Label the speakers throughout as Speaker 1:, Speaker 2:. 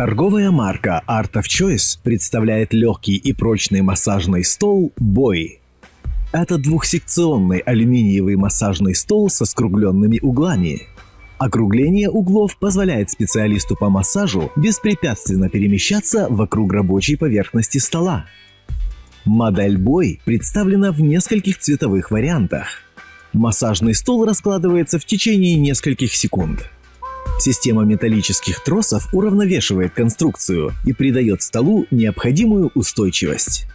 Speaker 1: Торговая марка Art of Choice представляет легкий и прочный массажный стол Boy. Это двухсекционный алюминиевый массажный стол со скругленными углами. Округление углов позволяет специалисту по массажу беспрепятственно перемещаться вокруг рабочей поверхности стола. Модель Boy представлена в нескольких цветовых вариантах. Массажный стол раскладывается в течение нескольких секунд. Система металлических тросов уравновешивает конструкцию и придает столу необходимую устойчивость.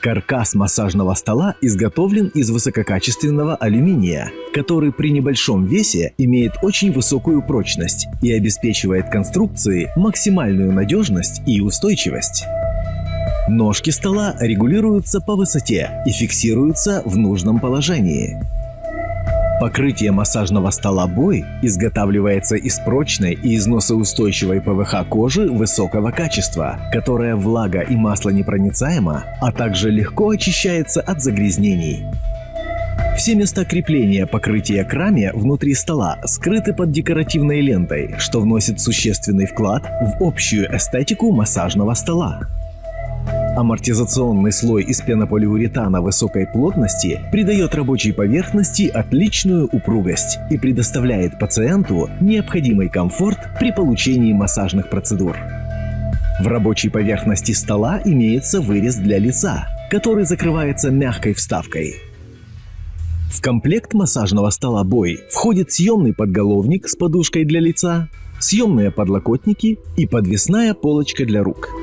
Speaker 1: Каркас массажного стола изготовлен из высококачественного алюминия, который при небольшом весе имеет очень высокую прочность и обеспечивает конструкции максимальную надежность и устойчивость. Ножки стола регулируются по высоте и фиксируются в нужном положении. Покрытие массажного стола Бой изготавливается из прочной и износоустойчивой ПВХ кожи высокого качества, которая влага и масло непроницаема, а также легко очищается от загрязнений. Все места крепления покрытия к раме внутри стола скрыты под декоративной лентой, что вносит существенный вклад в общую эстетику массажного стола. Амортизационный слой из пенополиуретана высокой плотности придает рабочей поверхности отличную упругость и предоставляет пациенту необходимый комфорт при получении массажных процедур. В рабочей поверхности стола имеется вырез для лица, который закрывается мягкой вставкой. В комплект массажного стола Бой входит съемный подголовник с подушкой для лица, съемные подлокотники и подвесная полочка для рук –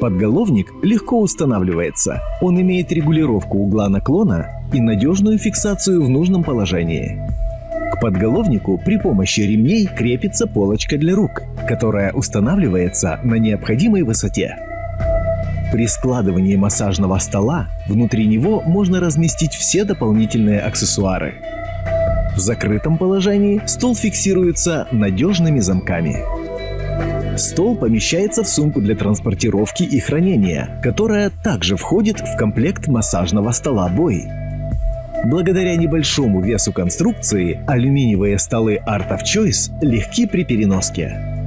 Speaker 1: Подголовник легко устанавливается. Он имеет регулировку угла наклона и надежную фиксацию в нужном положении. К подголовнику при помощи ремней крепится полочка для рук, которая устанавливается на необходимой высоте. При складывании массажного стола внутри него можно разместить все дополнительные аксессуары. В закрытом положении стол фиксируется надежными замками. Стол помещается в сумку для транспортировки и хранения, которая также входит в комплект массажного стола Бой. Благодаря небольшому весу конструкции алюминиевые столы Art of Choice легки при переноске.